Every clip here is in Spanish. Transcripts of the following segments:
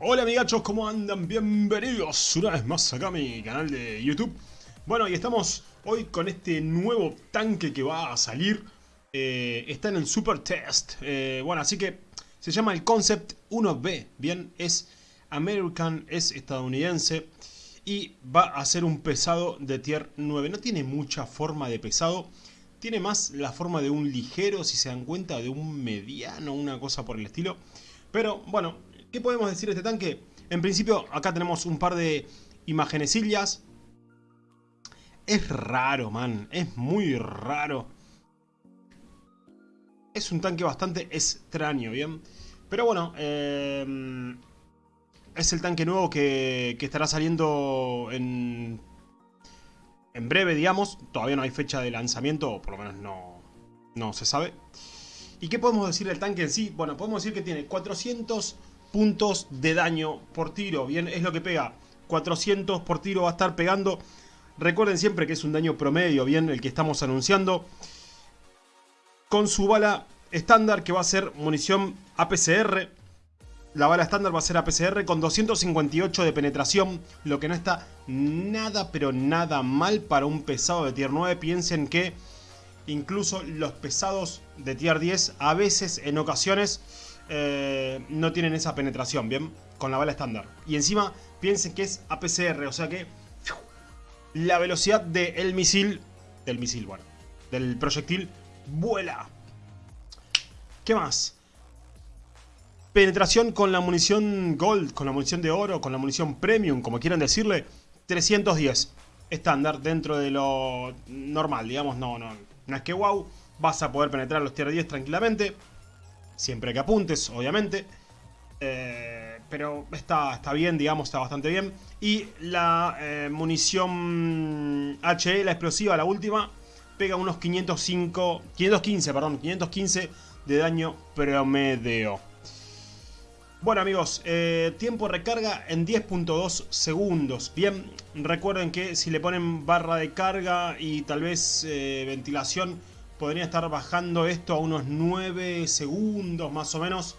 Hola amigachos, ¿cómo andan? Bienvenidos una vez más acá a mi canal de YouTube. Bueno, y estamos hoy con este nuevo tanque que va a salir. Eh, está en el Super Test. Eh, bueno, así que se llama el Concept 1B. Bien, es American, es estadounidense. Y va a ser un pesado de tier 9. No tiene mucha forma de pesado. Tiene más la forma de un ligero, si se dan cuenta, de un mediano, una cosa por el estilo. Pero bueno, ¿Qué podemos decir de este tanque? En principio, acá tenemos un par de imagenecillas. Es raro, man. Es muy raro. Es un tanque bastante extraño, ¿bien? Pero bueno, eh, es el tanque nuevo que, que estará saliendo en, en breve, digamos. Todavía no hay fecha de lanzamiento, o por lo menos no, no se sabe. ¿Y qué podemos decir del tanque en sí? Bueno, podemos decir que tiene 400 puntos de daño por tiro. Bien, es lo que pega. 400 por tiro va a estar pegando. Recuerden siempre que es un daño promedio, bien, el que estamos anunciando. Con su bala estándar, que va a ser munición APCR. La bala estándar va a ser APCR con 258 de penetración. Lo que no está nada, pero nada mal para un pesado de tier 9. Piensen que incluso los pesados de tier 10 a veces, en ocasiones eh, no tienen esa penetración, ¿bien? Con la bala estándar. Y encima piensen que es APCR, o sea que la velocidad del misil, del misil, bueno, del proyectil, vuela. ¿Qué más? Penetración con la munición Gold, con la munición de oro, con la munición Premium, como quieran decirle, 310. Estándar dentro de lo normal, digamos, no, no, no es que wow, vas a poder penetrar los tier 10 tranquilamente. Siempre que apuntes, obviamente. Eh, pero está, está bien, digamos, está bastante bien. Y la eh, munición HE, la explosiva, la última, pega unos 505, 515, perdón, 515 de daño promedio. Bueno amigos, eh, tiempo de recarga en 10.2 segundos. Bien, recuerden que si le ponen barra de carga y tal vez ventilación podría estar bajando esto a unos 9 segundos más o menos.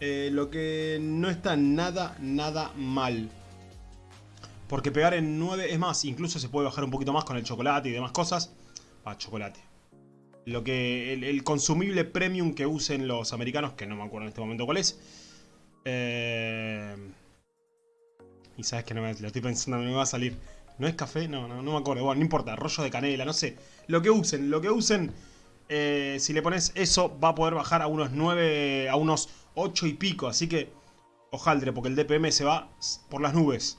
Eh, lo que no está nada, nada mal. Porque pegar en 9 es más, incluso se puede bajar un poquito más con el chocolate y demás cosas. Ah, chocolate. Lo que el, consumible premium que usen los americanos, que no me acuerdo en este momento cuál es. Eh, y sabes que no me, lo estoy pensando, me va a salir. ¿No es café? No, no, no me acuerdo. Bueno, no importa. Rollo de canela, no sé. Lo que usen, lo que usen. Eh, si le pones eso, va a poder bajar a unos 9, a unos 8 y pico. Así que, ojaldre, porque el DPM se va por las nubes.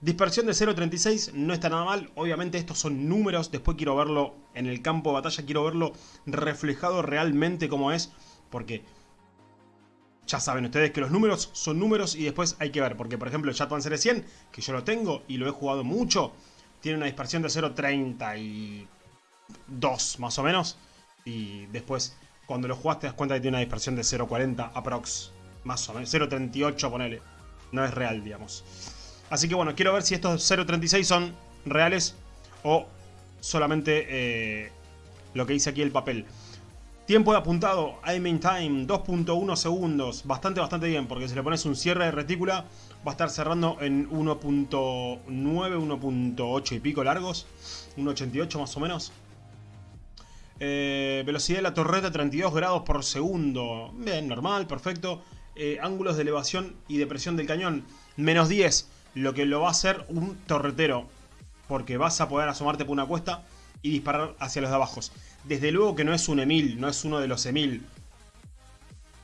Dispersión de 0.36 no está nada mal. Obviamente estos son números. Después quiero verlo en el campo de batalla. Quiero verlo reflejado realmente como es. Porque ya saben ustedes que los números son números y después hay que ver. Porque, por ejemplo, el Chat Series 100, que yo lo tengo y lo he jugado mucho, tiene una dispersión de 0.32 más o menos. Y después, cuando lo jugaste, te das cuenta que tiene una dispersión de 0.40 aprox. Más o menos. 0.38, ponele. No es real, digamos. Así que bueno, quiero ver si estos 0.36 son reales o solamente eh, lo que dice aquí el papel. Tiempo de apuntado, aiming time, 2.1 segundos. Bastante, bastante bien, porque si le pones un cierre de retícula, va a estar cerrando en 1.9, 1.8 y pico largos. 1.88 más o menos. Eh, velocidad de la torreta 32 grados por segundo. Bien, normal, perfecto. Eh, ángulos de elevación y de presión del cañón, menos 10. Lo que lo va a hacer un torretero. Porque vas a poder asomarte por una cuesta y disparar hacia los de abajo. Desde luego que no es un Emil, no es uno de los Emil.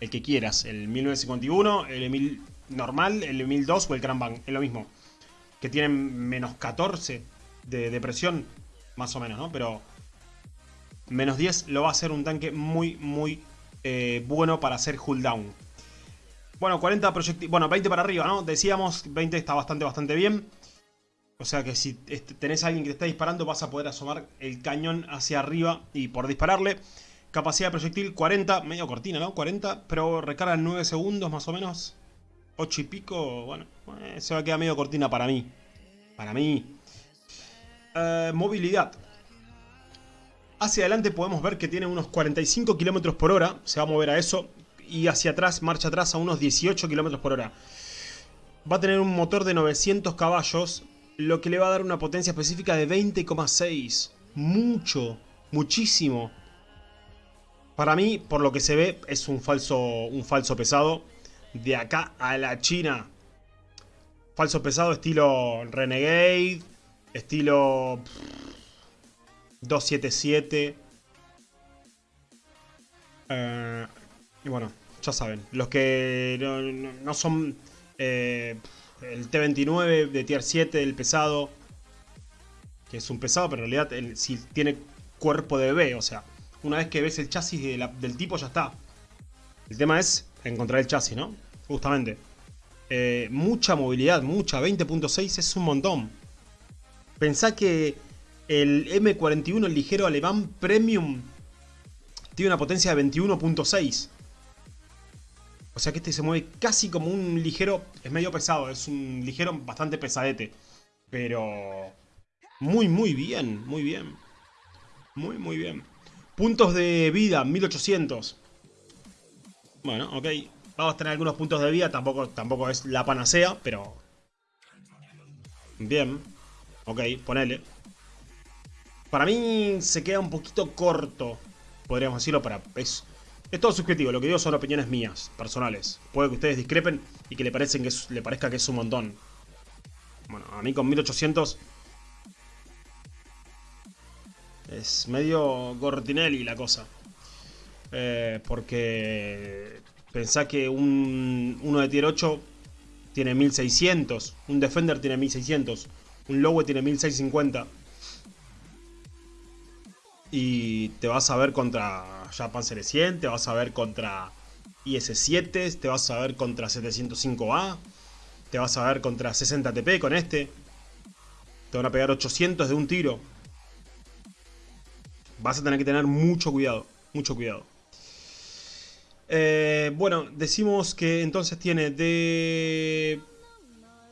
El que quieras, el 1951, el Emil normal, el Emil 2 o el Bang, es lo mismo. Que tienen menos 14 de, depresión, más o menos, ¿no? Pero menos 10 lo va a hacer un tanque muy, muy eh, bueno para hacer down. Bueno, 40 proyectiles, bueno, 20 para arriba, ¿no? Decíamos, 20 está bastante, bastante bien. O sea que si tenés a alguien que te está disparando vas a poder asomar el cañón hacia arriba y por dispararle. Capacidad de proyectil 40, medio cortina, ¿no? 40, pero recarga en 9 segundos más o menos. 8 y pico, bueno, eh, se va a quedar medio cortina para mí. Para mí. Eh, movilidad. Hacia adelante podemos ver que tiene unos 45 km por hora, se va a mover a eso. Y hacia atrás, marcha atrás a unos 18 km por hora. Va a tener un motor de 900 caballos, lo que le va a dar una potencia específica de 20,6. Mucho, muchísimo. Para mí, por lo que se ve, es un falso, un falso pesado. De acá a la China. Falso pesado estilo Renegade. Estilo... 277. Eh, y bueno, ya saben. Los que no, son... Eh, el T29 de tier 7, el pesado. Que es un pesado, pero en realidad si tiene cuerpo de bebé, o sea una vez que ves el chasis del tipo ya está. El tema es encontrar el chasis, ¿no? Justamente. Eh, mucha movilidad, mucha. 20.6 es un montón. Pensá que el M41, el ligero alemán Premium, tiene una potencia de 21.6. O sea que este se mueve casi como un ligero... Es medio pesado, es un ligero bastante pesadete. Pero... Muy, muy bien, muy bien. Muy, muy bien. Puntos de vida, 1800. Bueno, ok. Vamos a tener algunos puntos de vida. Tampoco, tampoco es la panacea, pero... Bien. Ok, ponele. Para mí se queda un poquito corto. Podríamos decirlo para... Es, es todo subjetivo. Lo que digo son opiniones mías, personales. Puede que ustedes discrepen y que le, que le parezca que es un montón. Bueno, a mí con 1800 Es medio Gortinelli la cosa. Eh, porque pensá que un, uno de tier 8 tiene 1600. Un Defender tiene 1600. Un Lowe tiene 1650. Y te vas a ver contra Japan Panzer 100, te vas a ver contra IS-7, te vas a ver contra 705A, te vas a ver contra 60 TP con este. Te van a pegar 800 de un tiro vas a tener que tener mucho cuidado, mucho cuidado. Eh, bueno, decimos que entonces tiene de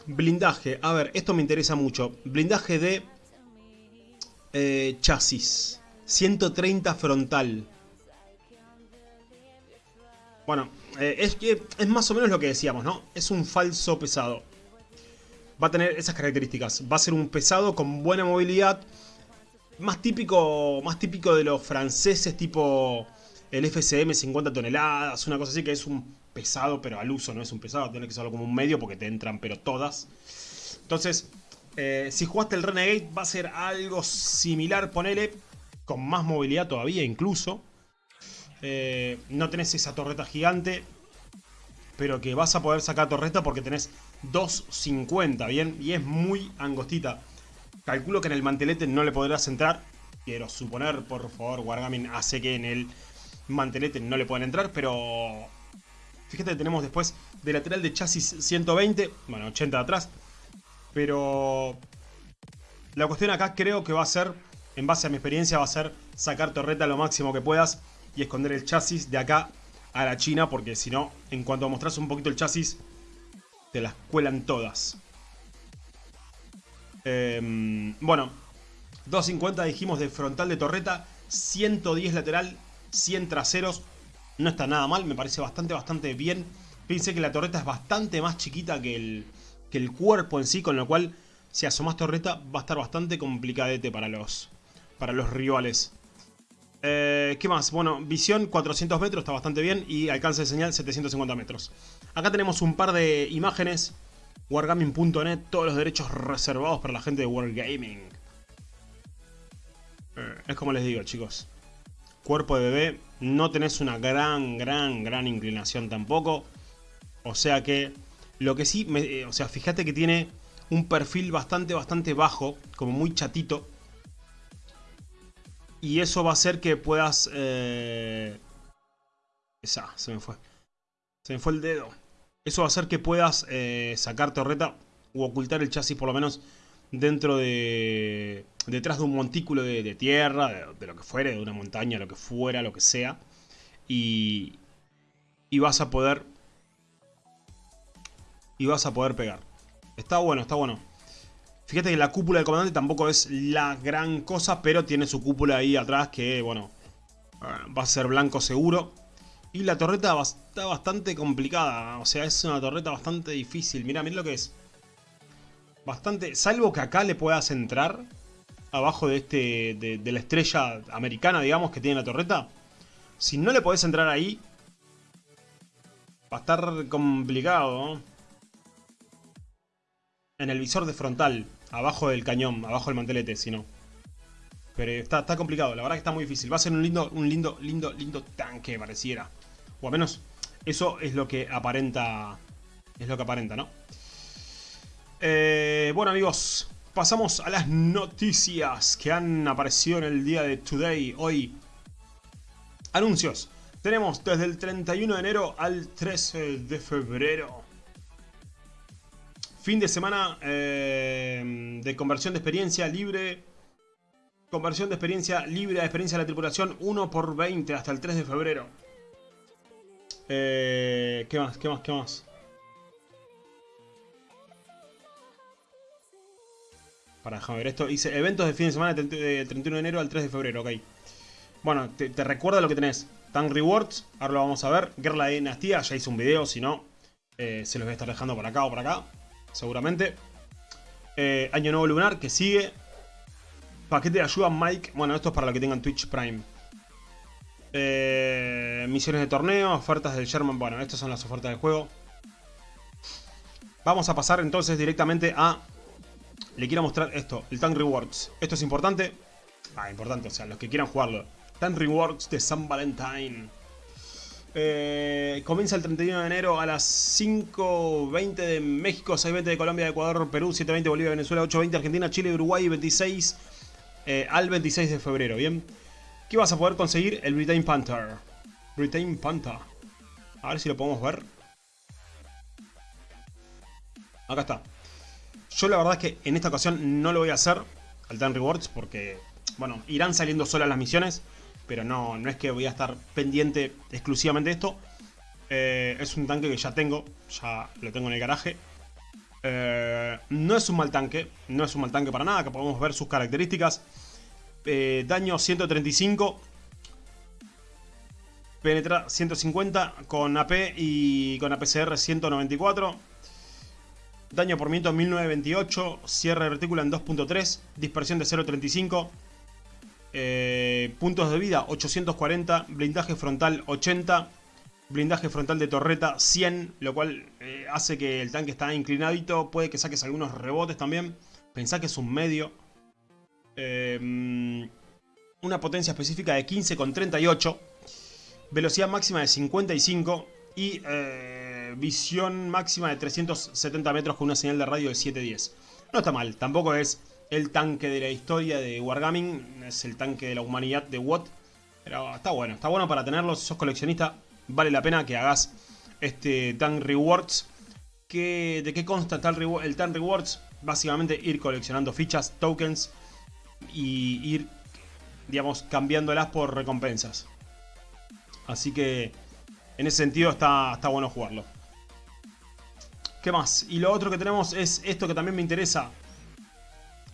blindaje. A ver, esto me interesa mucho. Blindaje de eh, chasis. 130 frontal. Bueno, eh, es, es más o menos lo que decíamos, ¿no? Es un falso pesado. Va a tener esas características. Va a ser un pesado con buena movilidad más típico, más típico de los franceses, tipo el FCM 50 toneladas, una cosa así que es un pesado, pero al uso no es un pesado, tiene que usarlo como un medio porque te entran, pero todas. Entonces, eh, si jugaste el Renegade va a ser algo similar, ponele, con más movilidad todavía incluso. Eh, no tenés esa torreta gigante, pero que vas a poder sacar torreta porque tenés 250, ¿bien? Y es muy angostita. Calculo que en el mantelete no le podrás entrar. Quiero suponer, por favor, Wargaming hace que en el mantelete no le puedan entrar, pero... Fíjate que tenemos después de lateral de chasis 120, bueno, 80 de atrás. Pero... La cuestión acá creo que va a ser, en base a mi experiencia, va a ser sacar torreta lo máximo que puedas y esconder el chasis de acá a la China, porque si no, en cuanto mostras un poquito el chasis, te las cuelan todas. Em, bueno, 250 dijimos de frontal de torreta, 110 lateral, 100 traseros. No está nada mal, me parece bastante, bastante bien. Pensé que la torreta es bastante más chiquita que el, que el cuerpo en sí, con lo cual si asomas torreta va a estar bastante complicadete para los, para los rivales. Eh, ¿Qué más? Bueno, visión 400 metros, está bastante bien. Y alcance de señal 750 metros. Acá tenemos un par de imágenes Wargaming.net, todos los derechos reservados para la gente de Wargaming. Eh, es como les digo, chicos. Cuerpo de bebé, no tenés una gran, gran, gran inclinación tampoco. O sea que, lo que sí, eh, o sea, fíjate que tiene un perfil bastante, bastante bajo, como muy chatito. Y eso va a hacer que puedas... Eh... Esa, se me fue. Se me fue el dedo. Eso va a hacer que puedas eh, sacar torreta o ocultar el chasis por lo menos dentro de... detrás de un montículo de, tierra, de, lo que fuere, de una montaña, lo que fuera, lo que sea. Y, y vas a poder... Y vas a poder pegar. Está bueno, está bueno. Fíjate que la cúpula del comandante tampoco es la gran cosa, pero tiene su cúpula ahí atrás que, bueno, va a ser blanco seguro. Y la torreta está bastante complicada. O sea, es una torreta bastante difícil. Mira, mira lo que es. Bastante... Salvo que acá le puedas entrar abajo de este de, la estrella americana, digamos, que tiene la torreta. Si no le podés entrar ahí, va a estar complicado. En el visor de frontal, abajo del cañón, abajo del mantelete, si no. Pero está, está complicado, la verdad que está muy difícil. Va a ser un lindo, un lindo, lindo, lindo tanque, pareciera. O al menos eso es lo que aparenta. Es lo que aparenta, ¿no? Eh, bueno amigos, pasamos a las noticias que han aparecido en el día de Today, hoy. Anuncios. Tenemos desde el 31 de enero al 13 de febrero. Fin de semana eh, de conversión de experiencia libre. Conversión de experiencia libre a experiencia de la tripulación 1 por 20 hasta el 3 de febrero. Eh, ¿Qué más? ¿Qué más? ¿Qué más? Para dejar ver esto. Dice eventos de fin de semana del 31 de enero al 3 de febrero, ok. Bueno, te, recuerda lo que tenés. Tank Rewards, ahora lo vamos a ver. Guerra de Dinastía, ya hice un video, si no, eh, se los voy a estar dejando por acá o por acá, seguramente. Eh, Año Nuevo Lunar, que sigue. Paquete de ayuda Mike. Bueno, esto es para los que tengan Twitch Prime. Eh, misiones de torneo, ofertas del Sherman. Bueno, estas son las ofertas del juego. Vamos a pasar entonces directamente a le quiero mostrar esto, el Tank Rewards. Esto es importante. Ah, importante, o sea, los que quieran jugarlo. Tank Rewards de San Valentín. Eh, comienza el 31 de enero a las 5.20 de México, 6.20 de Colombia, Ecuador, Perú, 7.20 Bolivia, Venezuela, 8.20 Argentina, Chile, Uruguay, 26 eh, al 26 de febrero, ¿bien? ¿Qué vas a poder conseguir? El Britain Panther. Britain Panther. A ver si lo podemos ver. Acá está. Yo la verdad es que en esta ocasión no lo voy a hacer al Tan Rewards porque, bueno, irán saliendo solas las misiones, pero no, no es que voy a estar pendiente exclusivamente de esto. Eh, es un tanque que ya tengo, ya lo tengo en el garaje. Eh, no es un mal tanque, no es un mal tanque para nada, que podemos ver sus características. Eh, daño 135, penetra 150 con AP y con APCR 194. Daño por viento 1928, cierre de retícula en 2.3, dispersión de 0.35, eh, puntos de vida 840, blindaje frontal 80, blindaje frontal de torreta 100, lo cual eh, hace que el tanque está inclinadito, puede que saques algunos rebotes también, pensá que es un medio. Eh, una potencia específica de 15,38, velocidad máxima de 55 y visión máxima de 370 metros con una señal de radio de 710. No está mal, tampoco es el tanque de la historia de Wargaming, es el tanque de la humanidad de Watt. Pero está bueno, está bueno para tenerlo, si sos coleccionista, vale la pena que hagas este Tank Rewards. ¿De qué consta el, el Tank Rewards? Básicamente ir coleccionando fichas, tokens y ir, digamos, cambiándolas por recompensas. Así que en ese sentido está, está bueno jugarlo. ¿Qué más? Y lo otro que tenemos es esto que también me interesa.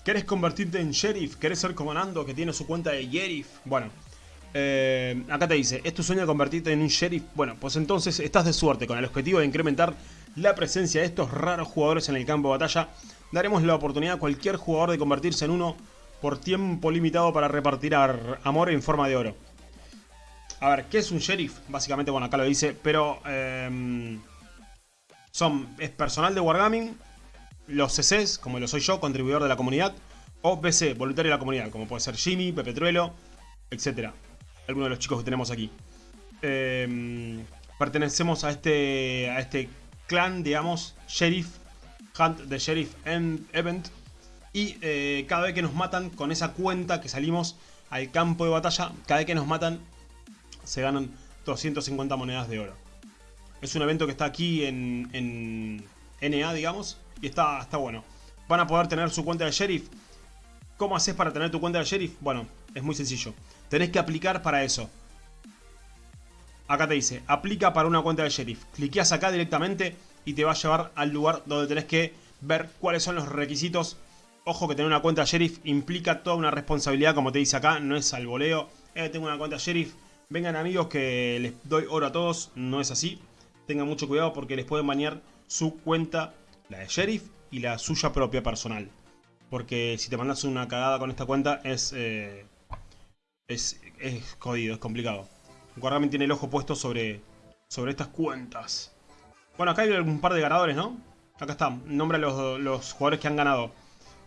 ¿Querés convertirte en sheriff? ¿Querés ser comandando que tiene su cuenta de sheriff? Bueno, eh, acá te dice, ¿es tu sueño convertirte en un sheriff? Bueno, pues entonces estás de suerte con el objetivo de incrementar la presencia de estos raros jugadores en el campo de batalla. Daremos la oportunidad a cualquier jugador de convertirse en uno por tiempo limitado para repartir amor en forma de oro. A ver, ¿qué es un sheriff? Básicamente, bueno, acá lo dice, pero... Eh, son, es personal de Wargaming, los CCs, como lo soy yo, contribuidor de la comunidad, o BC, voluntario de la comunidad, como puede ser Jimmy, Pepe Truelo, etc. Algunos de los chicos que tenemos aquí. Em, pertenecemos a este, a este clan, digamos, Sheriff, Hunt de Sheriff Event. Y eh, cada vez que nos matan con esa cuenta que salimos al campo de batalla, cada vez que nos matan se ganan 250 monedas de oro. Es un evento que está aquí en, en NA, digamos. Y está, está bueno. Van a poder tener su cuenta de sheriff. ¿Cómo haces para tener tu cuenta de sheriff? Bueno, es muy sencillo. Tenés que aplicar para eso. Acá te dice, aplica para una cuenta de sheriff. Cliqueas acá directamente y te va a llevar al lugar donde tenés que ver cuáles son los requisitos. Ojo que tener una cuenta de sheriff implica toda una responsabilidad, como te dice acá, no es al voleo. Eh, tengo una cuenta de sheriff, Vengan amigos que les doy oro a todos, no es así. Tengan mucho cuidado porque les pueden banear su cuenta, la de Sheriff y la suya propia personal. Porque si te mandas una cagada con esta cuenta es, eh, es, es jodido, es complicado. Guardamen tiene el ojo puesto sobre, sobre estas cuentas. Bueno, acá hay un par de ganadores, ¿no? Acá está, nombra los, los jugadores que han ganado.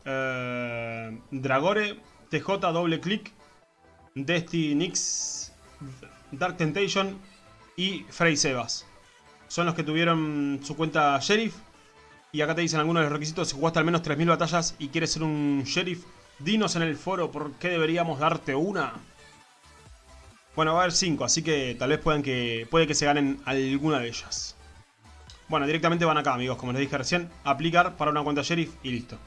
Eh, Dragore, TJ, doble click, Destiny Dark Temptation y Frey Sebas. Son los que tuvieron su cuenta Sheriff. Y acá te dicen algunos de los requisitos. Si jugaste al menos 3.000 batallas y quieres ser un Sheriff, dinos en el foro por qué deberíamos darte una. Bueno, va a haber 5, así que tal vez puedan que, puede que se ganen alguna de ellas. Bueno, directamente van acá, amigos, como les dije recién. Aplicar para una cuenta Sheriff y listo.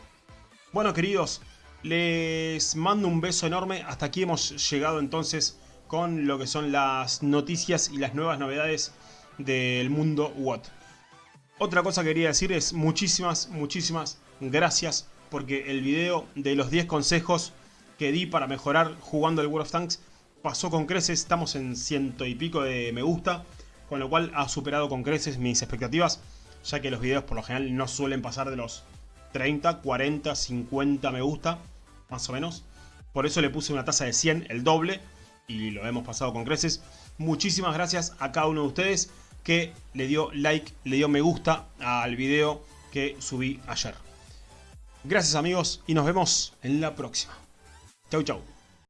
Bueno, queridos, les mando un beso enorme. Hasta aquí hemos llegado entonces con lo que son las noticias y las nuevas novedades del mundo WOT. Otra cosa que quería decir es muchísimas, muchísimas gracias porque el video de los 10 consejos que di para mejorar jugando el World of Tanks pasó con creces, estamos en ciento y pico de me gusta, con lo cual ha superado con creces mis expectativas, ya que los videos por lo general no suelen pasar de los 30, 40, 50 me gusta, más o menos. Por eso le puse una tasa de 100, el doble, y lo hemos pasado con creces. Muchísimas gracias a cada uno de ustedes que le dio like, le dio me gusta al video que subí ayer. Gracias amigos y nos vemos en la próxima. Chau chau.